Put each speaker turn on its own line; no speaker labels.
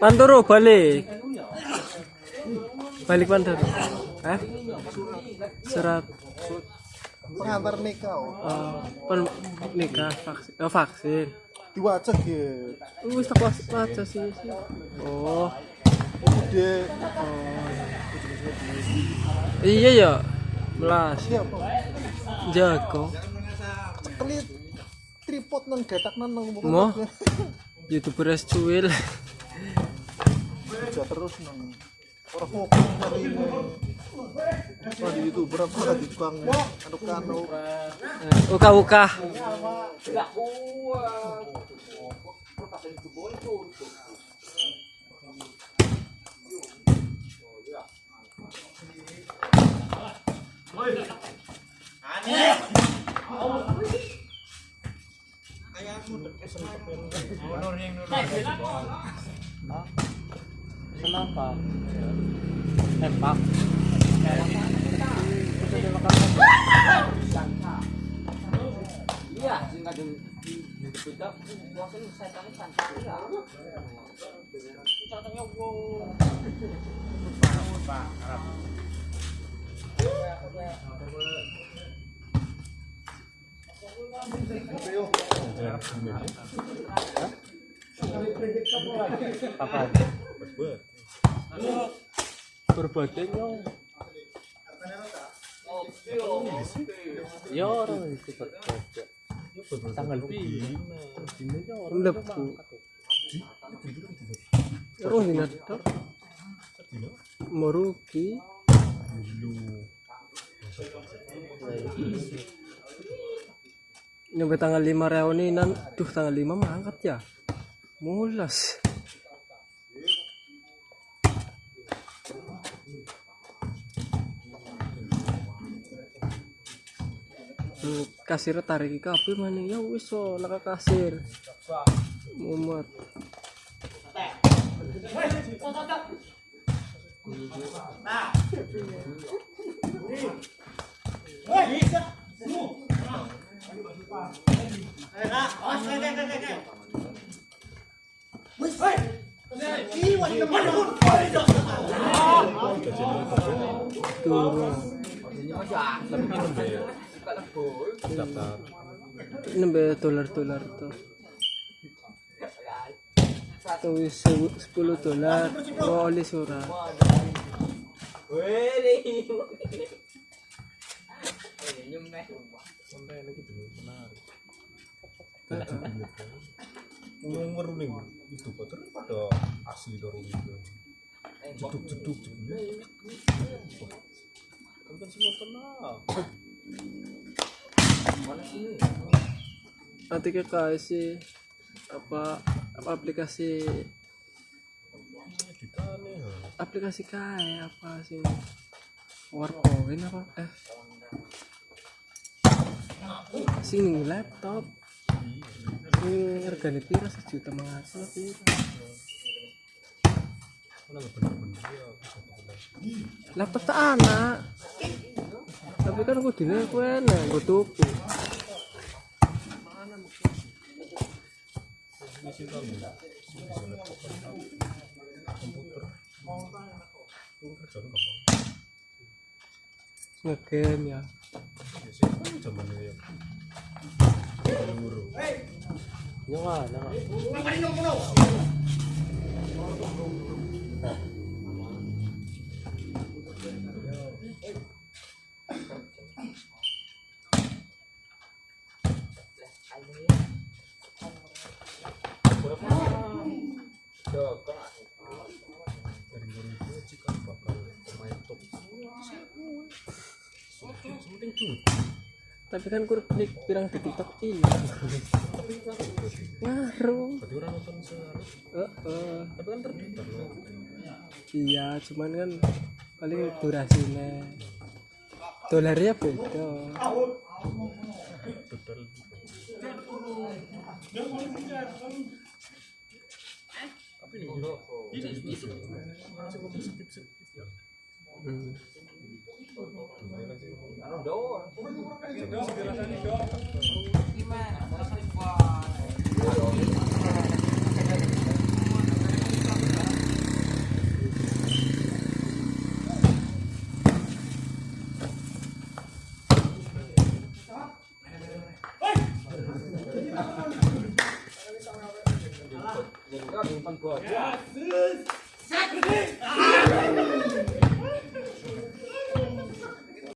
Pantoro balik. Balik Pantoro. Hah? Surat
pengantar nikah oh.
uh, pen nikah vaksin. Oh, vaksin.
diwaca ge
Wis tak waca sih. Oh.
de
Iya ya. Melas.
siapa
Jago.
cekelit tripod nang gatak nang
Mo? YouTuber es cuil.
terus nang orang fokus Wah di youtuber apa di tukang anu kanu
Uka uka.
Iya, bedak bosen setan santai ya. Contohnya wong?
Berbagai nyong. Ya orang itu berbeda. Tanggal lima. Lebu. Terus ini ada. Merugi. Nyampe tanggal 5 reuninan, duh tanggal 5 mangkat ya. Mulas. Kasir tarik kabeh maning ya wis so kasir. Mumet. Turun. Nembe dolar-dolar tuh. Tuh 10 dolar. Oli surat.
ngomong meruning itu kotor pada asli dari itu jeduk jeduk jeduk kan semua tenang
Nanti ke kasih apa apa aplikasi aplikasi kayak apa sih Warpoint apa? Eh. Sing laptop. Ini harganya pira? Sejuta mengasal pira? Laptop tak anak tapi kan dina gue enak gue tuku.
Ini sih kamu bisa penting
tapi kan kur klik pirang di tiktok ini ngaruh.
Berarti orang nonton sehari
Eh, eh.
tapi kan loh.
Iya cuman kan paling durasinya dolarnya beda.
Total
hmm.
Gimana? Wah. Jadi kan yang